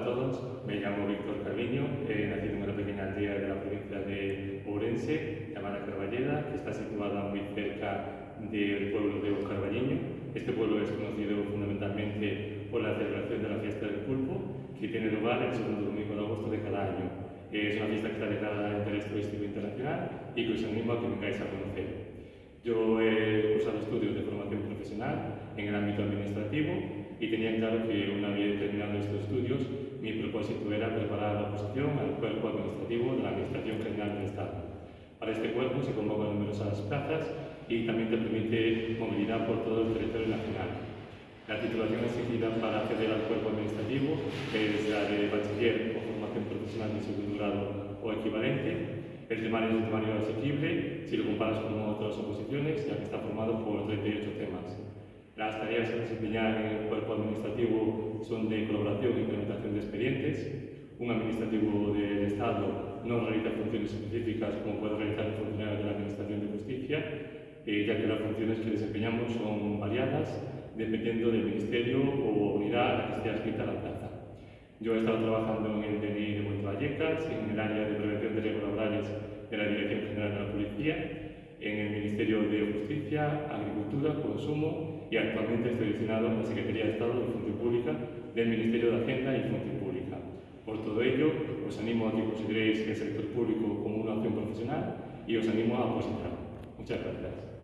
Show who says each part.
Speaker 1: a todos, me llamo Víctor Carviño, he nacido en una pequeña aldea de la provincia de Ourense, llamada Carballeda, que está situada muy cerca del pueblo de Carballiño. Este pueblo es conocido fundamentalmente por la celebración de la fiesta del pulpo, que tiene lugar el segundo domingo de agosto de cada año. Es una fiesta que está declarada de interés turístico internacional y que os animo a que vengáis a conocer. Yo he cursado estudios de formación profesional en el ámbito administrativo y tenía claro que una vez terminado estos estudios, mi propósito era preparar la oposición al cuerpo administrativo de la Administración General del Estado. Para este cuerpo se convocan numerosas plazas y también te permite movilidad por todo el territorio nacional. La titulación exigida para acceder al cuerpo administrativo es la de bachiller o formación profesional de segundo grado o equivalente. El temario es un temario asequible si lo comparas con otras oposiciones, ya que está formado por 38 temas. Las tareas que desempeñar en el cuerpo administrativo son de colaboración e implementación de expedientes, un administrativo de Estado non realiza funciones específicas como pode realizar o funcionario da Administración de Justicia, eh, ya que las funciones que desempeñamos son variadas dependiendo del ministerio o unidad a la que esté adscrita la plaza. Yo he estado trabajando en el DNI de Vallecas, en el área de prevención de riesgos laborales de la Dirección General de la Policía, en el Ministerio de Justicia, Agricultura, Consumo y actualmente estoy destinado en la Secretaría de Estado de Función Pública del Ministerio de Hacienda y Función Pública. Por todo ello, os animo a que consideréis el sector público como una opción profesional y os animo a opositar. Muchas gracias.